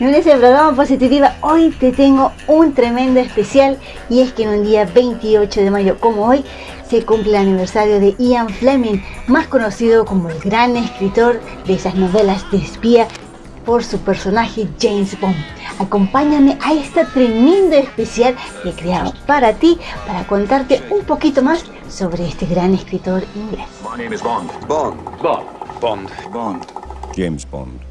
En este programa Positiva hoy te tengo un tremendo especial y es que en un día 28 de mayo como hoy se cumple el aniversario de Ian Fleming, más conocido como el gran escritor de esas novelas de espía por su personaje James Bond. Acompáñame a este tremendo especial que he creado para ti, para contarte un poquito más sobre este gran escritor inglés. Bond. Bond. Bond. Bond. Bond. James Bond.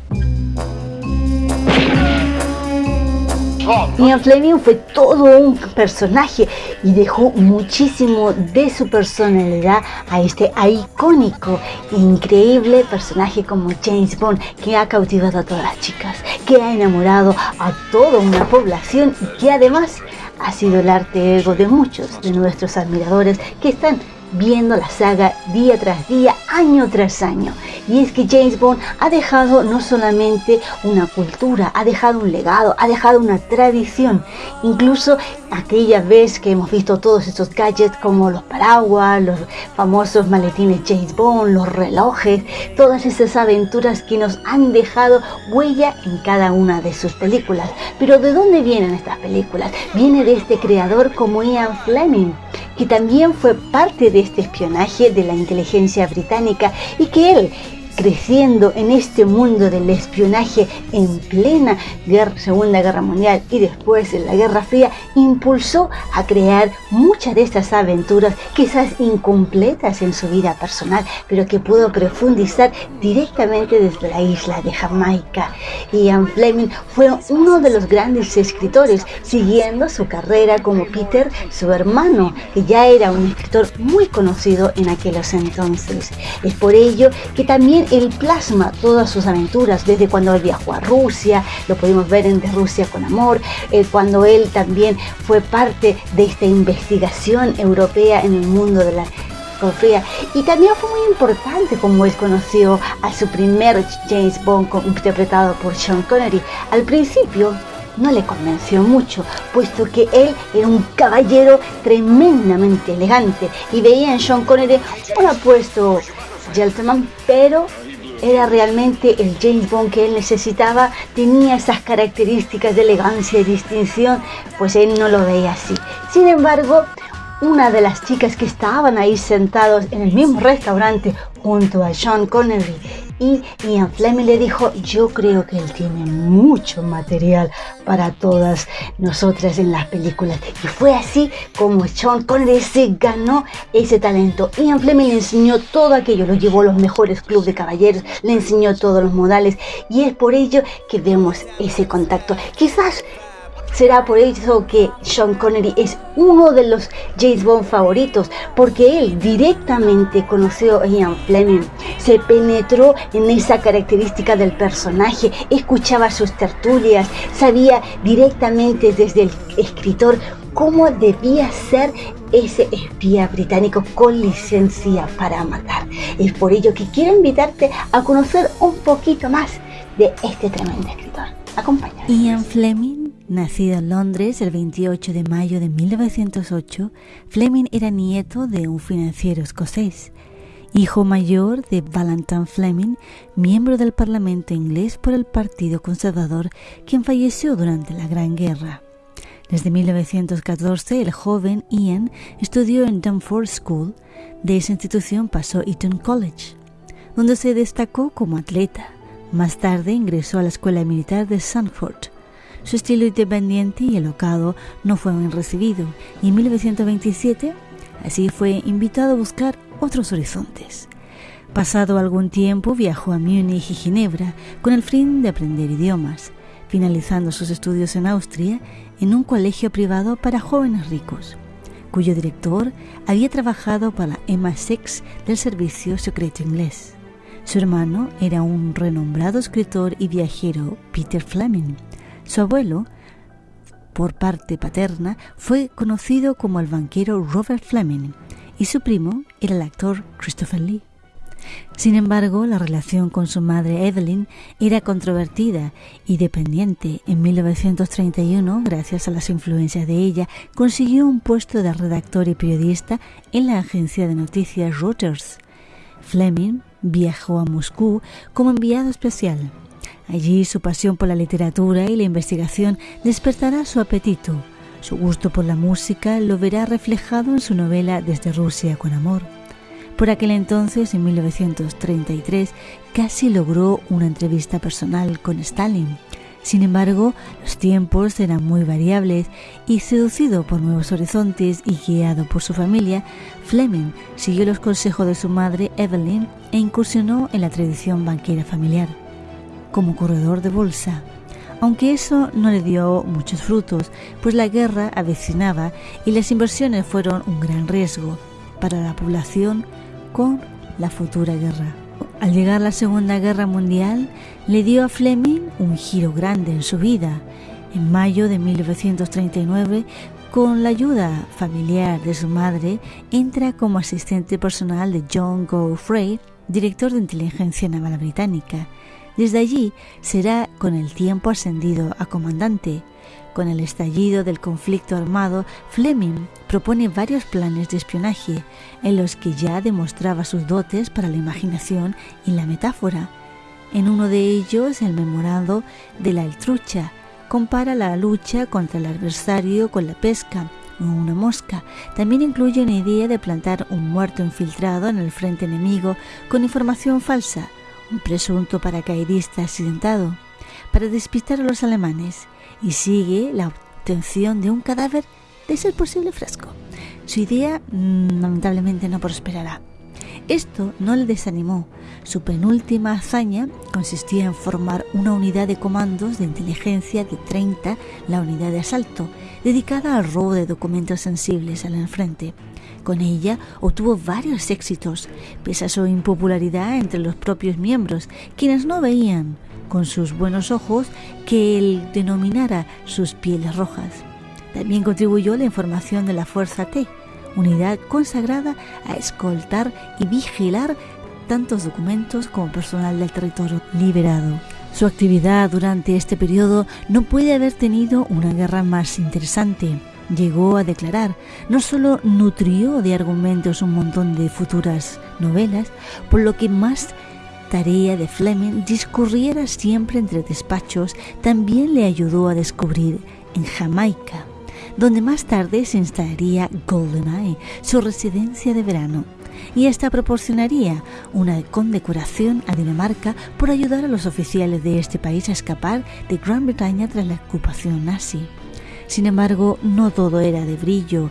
Ian Fleming fue todo un personaje y dejó muchísimo de su personalidad a este icónico increíble personaje como James Bond que ha cautivado a todas las chicas, que ha enamorado a toda una población y que además ha sido el arte ego de muchos de nuestros admiradores que están viendo la saga día tras día, año tras año. Y es que James Bond ha dejado no solamente una cultura, ha dejado un legado, ha dejado una tradición. Incluso aquella vez que hemos visto todos estos gadgets como los paraguas, los famosos maletines James Bond, los relojes, todas esas aventuras que nos han dejado huella en cada una de sus películas. Pero ¿de dónde vienen estas películas? Viene de este creador como Ian Fleming que también fue parte de este espionaje de la inteligencia británica y que él creciendo en este mundo del espionaje en plena Segunda Guerra Mundial y después en la Guerra Fría, impulsó a crear muchas de estas aventuras, quizás incompletas en su vida personal, pero que pudo profundizar directamente desde la isla de Jamaica. Ian Fleming fue uno de los grandes escritores, siguiendo su carrera como Peter, su hermano, que ya era un escritor muy conocido en aquellos entonces. Es por ello que también él plasma todas sus aventuras, desde cuando él viajó a Rusia, lo pudimos ver en De Rusia con Amor, eh, cuando él también fue parte de esta investigación europea en el mundo de la Fría. Y también fue muy importante como él conoció a su primer James Bond interpretado por Sean Connery. Al principio no le convenció mucho, puesto que él era un caballero tremendamente elegante y veía en Sean Connery un apuesto gentleman, pero era realmente el James Bond que él necesitaba, tenía esas características de elegancia y distinción, pues él no lo veía así. Sin embargo, una de las chicas que estaban ahí sentados en el mismo restaurante junto a Sean Connery y Ian Fleming le dijo, yo creo que él tiene mucho material para todas nosotras en las películas. Y fue así como Sean Connery se ganó ese talento. Ian Fleming le enseñó todo aquello, lo llevó a los mejores clubes de caballeros, le enseñó todos los modales y es por ello que vemos ese contacto. Quizás Será por eso que Sean Connery es uno de los James Bond favoritos, porque él directamente conoció a Ian Fleming, se penetró en esa característica del personaje, escuchaba sus tertulias, sabía directamente desde el escritor cómo debía ser ese espía británico con licencia para matar. Es por ello que quiero invitarte a conocer un poquito más de este tremendo escritor. Acompáñame. Ian Fleming Nacido en Londres el 28 de mayo de 1908, Fleming era nieto de un financiero escocés, hijo mayor de Valentine Fleming, miembro del Parlamento inglés por el Partido Conservador, quien falleció durante la Gran Guerra. Desde 1914, el joven Ian estudió en Dunford School. De esa institución pasó Eton College, donde se destacó como atleta. Más tarde ingresó a la Escuela Militar de Sanford su estilo independiente y elocado no fue bien recibido y en 1927 así fue invitado a buscar otros horizontes. Pasado algún tiempo viajó a Múnich y Ginebra con el fin de aprender idiomas, finalizando sus estudios en Austria en un colegio privado para jóvenes ricos, cuyo director había trabajado para MI6 del Servicio Secreto Inglés. Su hermano era un renombrado escritor y viajero, Peter Fleming, su abuelo, por parte paterna, fue conocido como el banquero Robert Fleming y su primo era el actor Christopher Lee. Sin embargo, la relación con su madre Evelyn era controvertida y dependiente. En 1931, gracias a las influencias de ella, consiguió un puesto de redactor y periodista en la agencia de noticias Reuters. Fleming viajó a Moscú como enviado especial Allí su pasión por la literatura y la investigación despertará su apetito. Su gusto por la música lo verá reflejado en su novela Desde Rusia con Amor. Por aquel entonces, en 1933, casi logró una entrevista personal con Stalin. Sin embargo, los tiempos eran muy variables y seducido por nuevos horizontes y guiado por su familia, Fleming siguió los consejos de su madre Evelyn e incursionó en la tradición banquera familiar como corredor de bolsa. Aunque eso no le dio muchos frutos, pues la guerra avecinaba y las inversiones fueron un gran riesgo para la población con la futura guerra. Al llegar la Segunda Guerra Mundial, le dio a Fleming un giro grande en su vida. En mayo de 1939, con la ayuda familiar de su madre, entra como asistente personal de John Godfrey, director de inteligencia naval británica. Desde allí será con el tiempo ascendido a comandante. Con el estallido del conflicto armado, Fleming propone varios planes de espionaje, en los que ya demostraba sus dotes para la imaginación y la metáfora. En uno de ellos, el memorado de la Altrucha, compara la lucha contra el adversario con la pesca o una mosca. También incluye una idea de plantar un muerto infiltrado en el frente enemigo con información falsa un presunto paracaidista accidentado, para despistar a los alemanes y sigue la obtención de un cadáver de ser posible fresco. Su idea mm, lamentablemente no prosperará. Esto no le desanimó. Su penúltima hazaña consistía en formar una unidad de comandos de inteligencia de 30, la unidad de asalto, dedicada al robo de documentos sensibles al enfrente. Con ella obtuvo varios éxitos, pese a su impopularidad entre los propios miembros, quienes no veían con sus buenos ojos que él denominara sus pieles rojas. También contribuyó la información de la Fuerza T, unidad consagrada a escoltar y vigilar tantos documentos como personal del territorio liberado. Su actividad durante este periodo no puede haber tenido una guerra más interesante llegó a declarar, no solo nutrió de argumentos un montón de futuras novelas, por lo que más tarea de Fleming discurriera siempre entre despachos, también le ayudó a descubrir en Jamaica, donde más tarde se instalaría GoldenEye, su residencia de verano, y esta proporcionaría una condecoración a Dinamarca por ayudar a los oficiales de este país a escapar de Gran Bretaña tras la ocupación nazi. Sin embargo, no todo era de brillo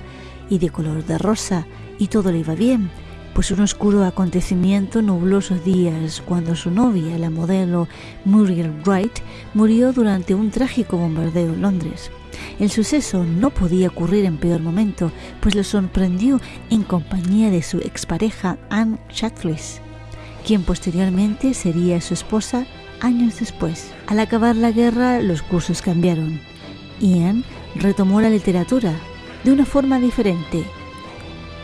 y de color de rosa, y todo le iba bien, pues un oscuro acontecimiento nubló sus días cuando su novia, la modelo Muriel Wright, murió durante un trágico bombardeo en Londres. El suceso no podía ocurrir en peor momento, pues le sorprendió en compañía de su expareja Anne Chatfliss, quien posteriormente sería su esposa años después. Al acabar la guerra, los cursos cambiaron. Ian retomó la literatura de una forma diferente,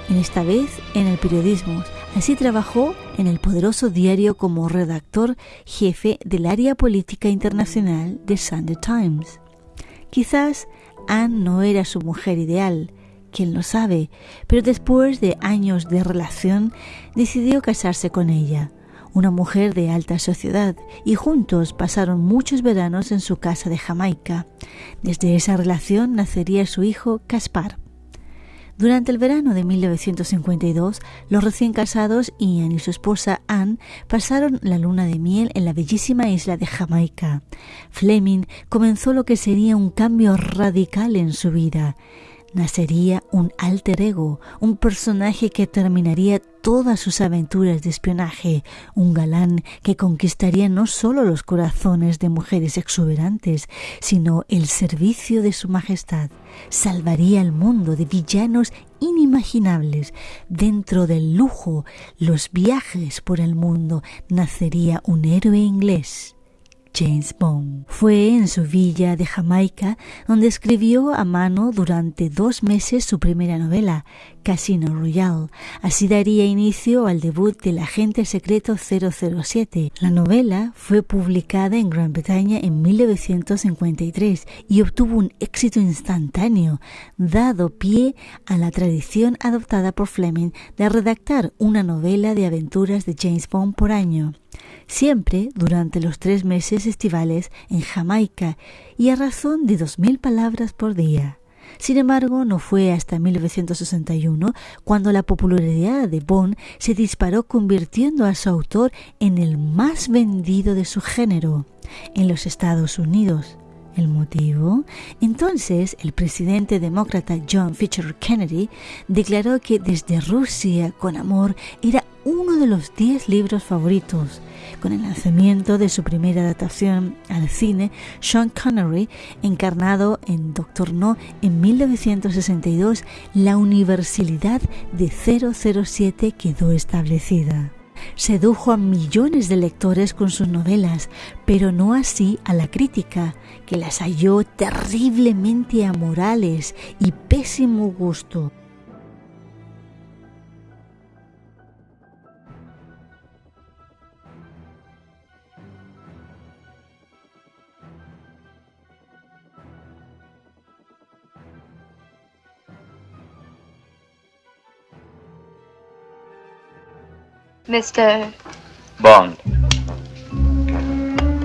en esta vez en el periodismo. Así trabajó en el poderoso diario como redactor jefe del área política internacional de Sunday Times. Quizás Anne no era su mujer ideal, quien lo sabe, pero después de años de relación decidió casarse con ella una mujer de alta sociedad, y juntos pasaron muchos veranos en su casa de Jamaica. Desde esa relación nacería su hijo Caspar. Durante el verano de 1952, los recién casados Ian y su esposa Anne pasaron la luna de miel en la bellísima isla de Jamaica. Fleming comenzó lo que sería un cambio radical en su vida nacería un alter ego, un personaje que terminaría todas sus aventuras de espionaje, un galán que conquistaría no solo los corazones de mujeres exuberantes, sino el servicio de su majestad, salvaría al mundo de villanos inimaginables. Dentro del lujo, los viajes por el mundo, nacería un héroe inglés. James Bond. Fue en su villa de Jamaica donde escribió a mano durante dos meses su primera novela, Casino Royale. Así daría inicio al debut del agente secreto 007. La novela fue publicada en Gran Bretaña en 1953 y obtuvo un éxito instantáneo, dado pie a la tradición adoptada por Fleming de redactar una novela de aventuras de James Bond por año. Siempre durante los tres meses estivales en Jamaica y a razón de dos mil palabras por día. Sin embargo, no fue hasta 1961 cuando la popularidad de Bond se disparó convirtiendo a su autor en el más vendido de su género en los Estados Unidos. ¿El motivo? Entonces, el presidente demócrata John Fisher Kennedy declaró que Desde Rusia con Amor era uno de los diez libros favoritos. Con el lanzamiento de su primera adaptación al cine, Sean Connery, encarnado en Doctor No en 1962, la universalidad de 007 quedó establecida sedujo a millones de lectores con sus novelas, pero no así a la crítica, que las halló terriblemente amorales y pésimo gusto. Mr. Bond.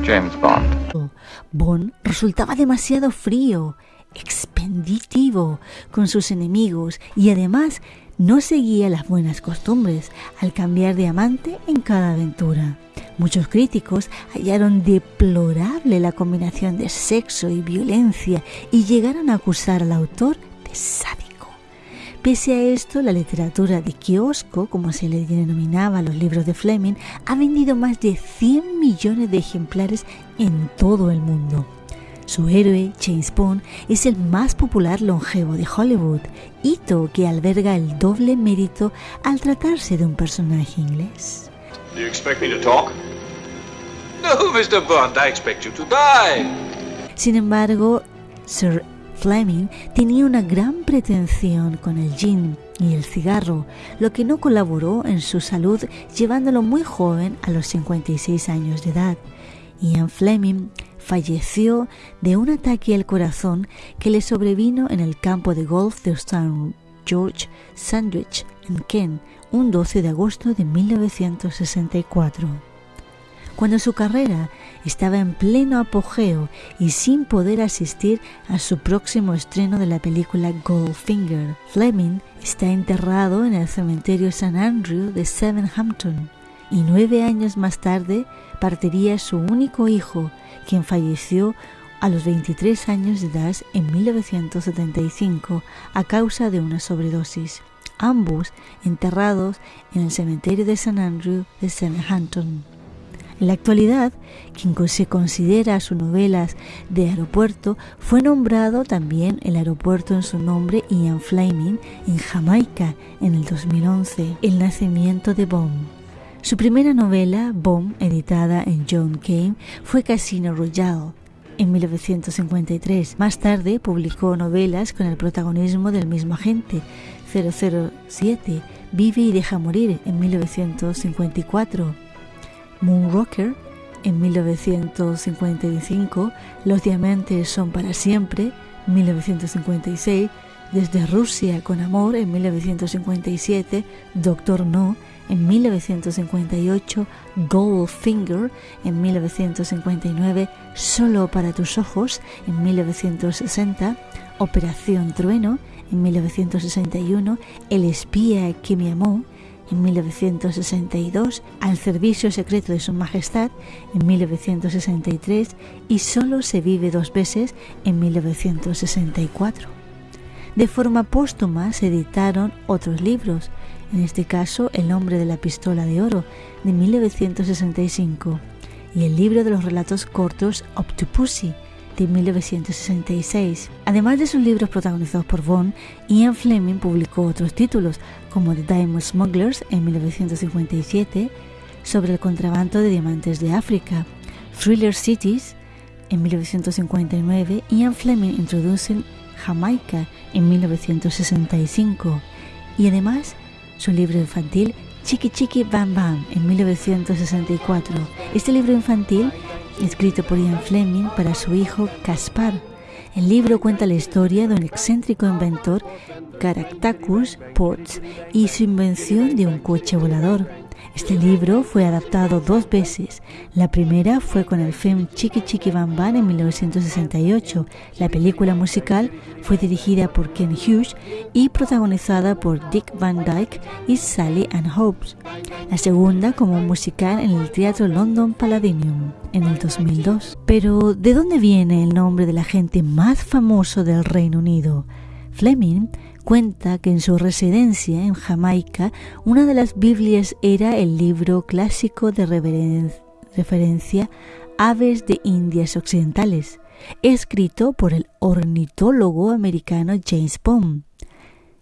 James Bond. Bond resultaba demasiado frío, expenditivo con sus enemigos y además no seguía las buenas costumbres al cambiar de amante en cada aventura. Muchos críticos hallaron deplorable la combinación de sexo y violencia y llegaron a acusar al autor de sádico. Pese a esto, la literatura de kiosco, como se le denominaba a los libros de Fleming, ha vendido más de 100 millones de ejemplares en todo el mundo. Su héroe, James Bond, es el más popular longevo de Hollywood, hito que alberga el doble mérito al tratarse de un personaje inglés. Sin embargo, Sir Fleming tenía una gran pretensión con el gin y el cigarro, lo que no colaboró en su salud llevándolo muy joven a los 56 años de edad. Ian Fleming falleció de un ataque al corazón que le sobrevino en el campo de golf de St. George Sandwich en Kent un 12 de agosto de 1964. Cuando su carrera estaba en pleno apogeo y sin poder asistir a su próximo estreno de la película Goldfinger. Fleming está enterrado en el cementerio St. Andrew de Hampton y nueve años más tarde partiría su único hijo, quien falleció a los 23 años de edad en 1975 a causa de una sobredosis, ambos enterrados en el cementerio de St. Andrew de Hampton. En la actualidad, quien se considera sus novelas de aeropuerto fue nombrado también el aeropuerto en su nombre Ian Fleming en Jamaica en el 2011, El nacimiento de Bomb. Su primera novela, Bomb, editada en John Kane, fue Casino Royale, en 1953. Más tarde publicó novelas con el protagonismo del mismo agente, 007, Vive y deja morir, en 1954. Moonrocker en 1955, Los diamantes son para siempre, 1956, Desde Rusia con amor en 1957, Doctor No en 1958, Goldfinger en 1959, Solo para tus ojos en 1960, Operación Trueno en 1961, El espía que me amó en 1962, Al servicio secreto de Su Majestad en 1963 y Solo se vive dos veces en 1964. De forma póstuma se editaron otros libros, en este caso El hombre de la pistola de oro de 1965 y el libro de los relatos cortos Octopussy de 1966. Además de sus libros protagonizados por Bond, Ian Fleming publicó otros títulos como The Diamond Smugglers en 1957, sobre el contrabando de diamantes de África, Thriller Cities en 1959, Ian Fleming introduce Jamaica en 1965 y además su libro infantil Chiqui Chiqui Bam Bam en 1964. Este libro infantil escrito por Ian Fleming para su hijo Caspar. El libro cuenta la historia de un excéntrico inventor, Caractacus Ports, y su invención de un coche volador. Este libro fue adaptado dos veces. La primera fue con el film Chiqui Chiqui Bam Bam en 1968. La película musical fue dirigida por Ken Hughes y protagonizada por Dick Van Dyke y Sally Ann Hopes. La segunda como musical en el Teatro London Palladium en el 2002. Pero, ¿de dónde viene el nombre del agente más famoso del Reino Unido? Fleming cuenta que en su residencia en Jamaica una de las Biblias era el libro clásico de referencia Aves de Indias Occidentales, escrito por el ornitólogo americano James Bond.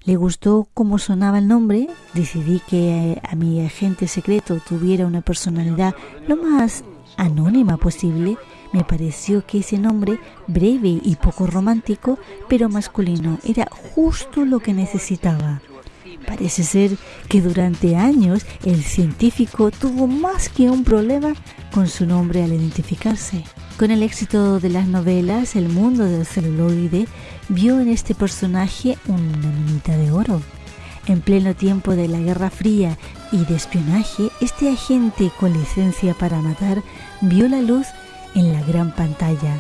Le gustó cómo sonaba el nombre, decidí que a mi agente secreto tuviera una personalidad lo más anónima posible me pareció que ese nombre, breve y poco romántico, pero masculino, era justo lo que necesitaba. Parece ser que durante años el científico tuvo más que un problema con su nombre al identificarse. Con el éxito de las novelas, el mundo del celuloide vio en este personaje una minita de oro. En pleno tiempo de la Guerra Fría y de espionaje, este agente con licencia para matar vio la luz en la gran pantalla.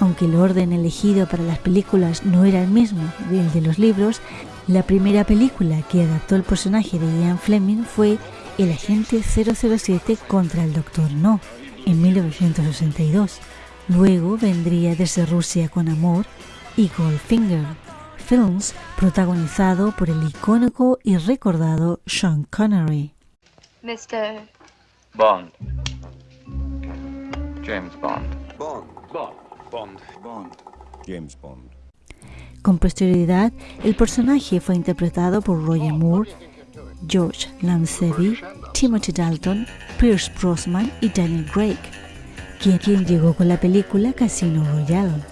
Aunque el orden elegido para las películas no era el mismo del de los libros, la primera película que adaptó el personaje de Ian Fleming fue El agente 007 contra el Doctor No, en 1962. Luego vendría Desde Rusia con Amor y Goldfinger, films protagonizado por el icónico y recordado Sean Connery. Mr. Bond. James Bond. Bond. Bond. Bond. Bond. James Bond. Con posterioridad, el personaje fue interpretado por Roger Moore, George Lancevie, Timothy Dalton, Pierce Brosnan y Daniel Craig, quien, quien llegó con la película Casino Royale.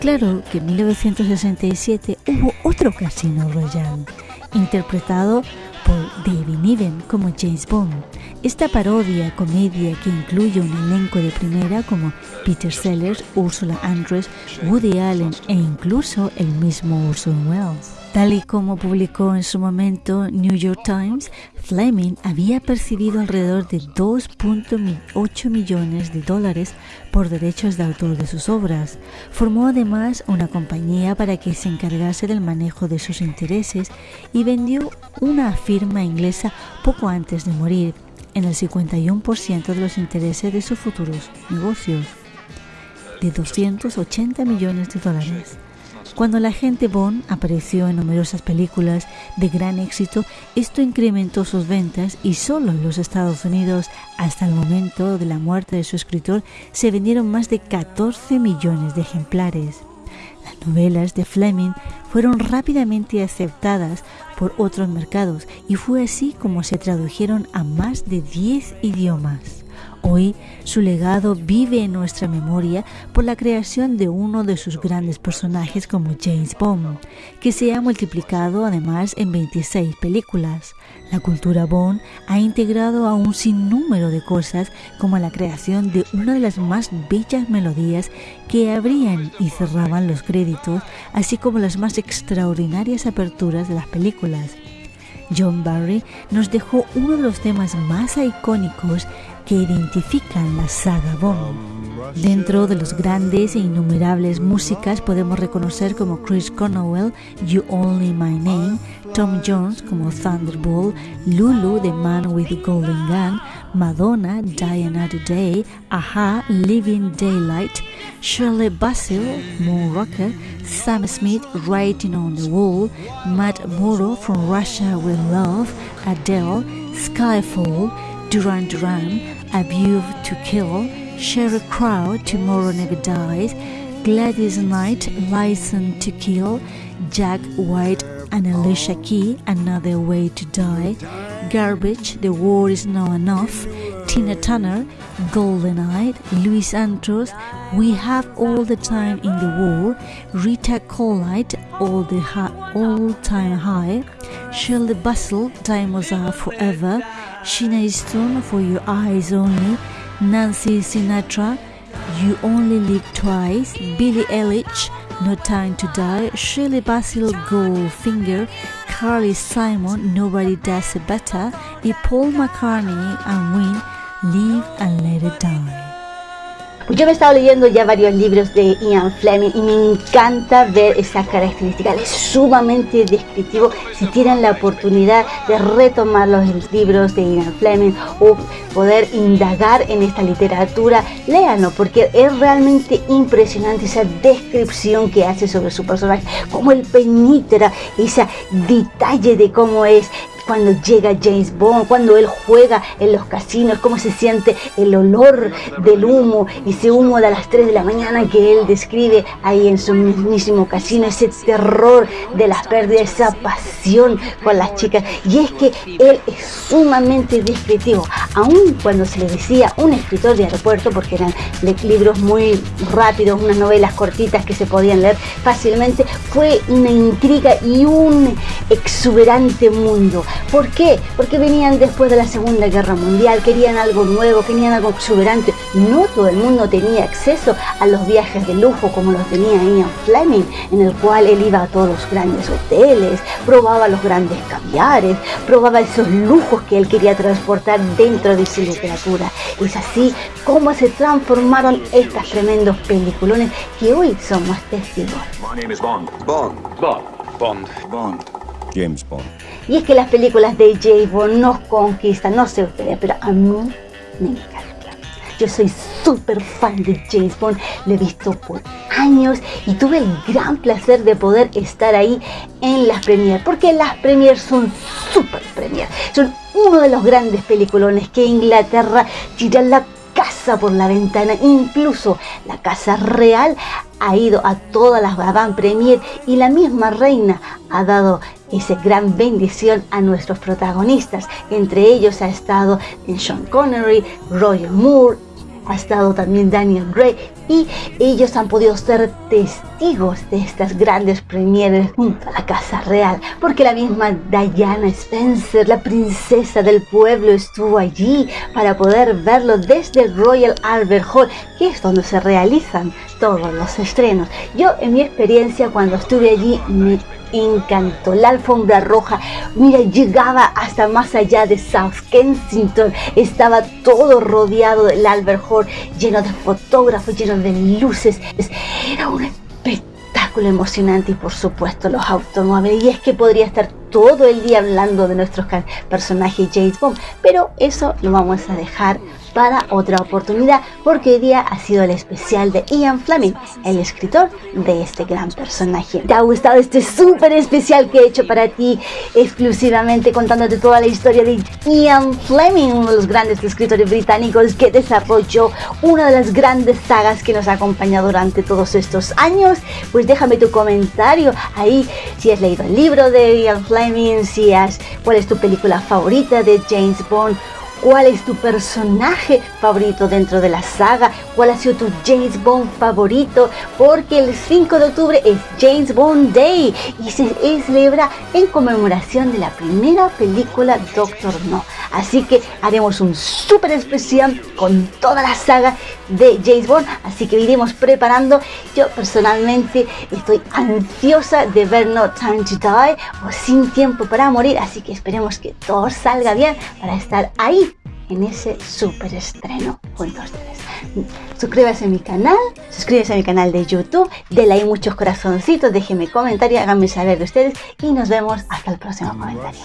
Claro que en 1967 hubo otro Casino Royale, interpretado por David Niven como James Bond. Esta parodia comedia que incluye un elenco de primera como Peter Sellers, Ursula Andress, Woody Allen e incluso el mismo Orson Welles. Tal y como publicó en su momento New York Times, Fleming había percibido alrededor de 2.8 millones de dólares por derechos de autor de sus obras. Formó además una compañía para que se encargase del manejo de sus intereses y vendió una firma inglesa poco antes de morir en el 51% de los intereses de sus futuros negocios, de 280 millones de dólares. Cuando la agente Bond apareció en numerosas películas de gran éxito, esto incrementó sus ventas y solo en los Estados Unidos, hasta el momento de la muerte de su escritor, se vendieron más de 14 millones de ejemplares. Las novelas de Fleming fueron rápidamente aceptadas por otros mercados y fue así como se tradujeron a más de 10 idiomas. Hoy su legado vive en nuestra memoria por la creación de uno de sus grandes personajes como James Bond, que se ha multiplicado además en 26 películas. La cultura Bond ha integrado a un sinnúmero de cosas como la creación de una de las más bellas melodías que abrían y cerraban los créditos, así como las más extraordinarias aperturas de las películas. John Barry nos dejó uno de los temas más icónicos que identifican la saga Bond. Dentro de los grandes e innumerables músicas podemos reconocer como Chris Cornwell, You Only My Name, Tom Jones como Thunderbolt, Lulu, The Man with the Golden Gun, Madonna, Die Another Day, Aha, Living Daylight, Shirley Bassey, Moon Rocker, Sam Smith, Writing on the Wall, Matt Muro from Russia with Love, Adele, Skyfall, Duran Duran, A View to Kill, Sheryl Crow, Tomorrow Never Dies, Gladys Knight, License to Kill, Jack White and Alicia Key, Another Way to Die, Garbage, The War Is Now Enough, Tina Turner, Golden Eye, Louis Andrews, We Have All the Time in the War, Rita Colite, All the All Time High, Shirley Bustle, Time Was Up Forever, Sheena Easton for Your Eyes Only, Nancy Sinatra, You Only Live Twice, Billie Eilish, No Time to Die, Shirley Basil Goldfinger, Carly Simon, Nobody Does It Better. Y Paul McCartney and Win, Live and Let It Die. Yo me he estado leyendo ya varios libros de Ian Fleming y me encanta ver esa característica. Es sumamente descriptivo. Si tienen la oportunidad de retomar los libros de Ian Fleming o poder indagar en esta literatura, léanlo porque es realmente impresionante esa descripción que hace sobre su personaje, cómo él penetra ese detalle de cómo es cuando llega James Bond, cuando él juega en los casinos, cómo se siente el olor del humo, ese humo de las 3 de la mañana que él describe ahí en su mismísimo casino, ese terror de las pérdidas, esa pasión con las chicas. Y es que él es sumamente descriptivo, aun cuando se le decía un escritor de aeropuerto, porque eran libros muy rápidos, unas novelas cortitas que se podían leer fácilmente, fue una intriga y un exuberante mundo. ¿Por qué? Porque venían después de la Segunda Guerra Mundial, querían algo nuevo, querían algo exuberante. No todo el mundo tenía acceso a los viajes de lujo como los tenía Ian Fleming, en el cual él iba a todos los grandes hoteles, probaba los grandes caviares, probaba esos lujos que él quería transportar dentro de su literatura. Es así como se transformaron estos tremendos peliculones que hoy somos testigos. Bond. Bond. Bond. Bond. Bond. James Bond. Y es que las películas de James Bond nos conquistan, no sé ustedes, pero a mí me encanta. Yo soy súper fan de James Bond, lo he visto por años y tuve el gran placer de poder estar ahí en las premiers, porque las premiers son súper premiers, son uno de los grandes peliculones que Inglaterra tira la casa por la ventana, incluso la casa real ha ido a todas las avant premier y la misma reina ha dado esa gran bendición a nuestros protagonistas. Entre ellos ha estado Sean Connery, Roger Moore, ha estado también Daniel Gray y ellos han podido ser testigos de estas grandes premieres junto a la Casa Real, porque la misma Diana Spencer, la princesa del pueblo, estuvo allí para poder verlo desde el Royal Albert Hall, que es donde se realizan todos los estrenos. Yo en mi experiencia cuando estuve allí me encantó. La alfombra roja, mira, llegaba hasta más allá de South Kensington. Estaba todo rodeado del Albert Hall, lleno de fotógrafos, lleno de luces. Era un espectáculo emocionante y por supuesto los automóviles. Y es que podría estar todo el día hablando de nuestros personajes James Bond, pero eso lo vamos a dejar para otra oportunidad porque hoy día ha sido el especial de Ian Fleming, el escritor de este gran personaje. ¿Te ha gustado este súper especial que he hecho para ti exclusivamente contándote toda la historia de Ian Fleming, uno de los grandes escritores británicos que desarrolló una de las grandes sagas que nos ha acompañado durante todos estos años? Pues déjame tu comentario ahí si has leído el libro de Ian Fleming, si has, cuál es tu película favorita de James Bond ¿Cuál es tu personaje favorito dentro de la saga? ¿Cuál ha sido tu James Bond favorito? Porque el 5 de octubre es James Bond Day y se celebra en conmemoración de la primera película Doctor No. Así que haremos un súper especial con toda la saga de James Bond. Así que iremos preparando. Yo personalmente estoy ansiosa de ver No Time to Die o Sin Tiempo para Morir. Así que esperemos que todo salga bien para estar ahí en ese super estreno junto a ustedes. Suscríbase a mi canal, suscríbase a mi canal de YouTube, denle ahí muchos corazoncitos, déjenme comentarios, háganme saber de ustedes y nos vemos hasta el próximo comentario.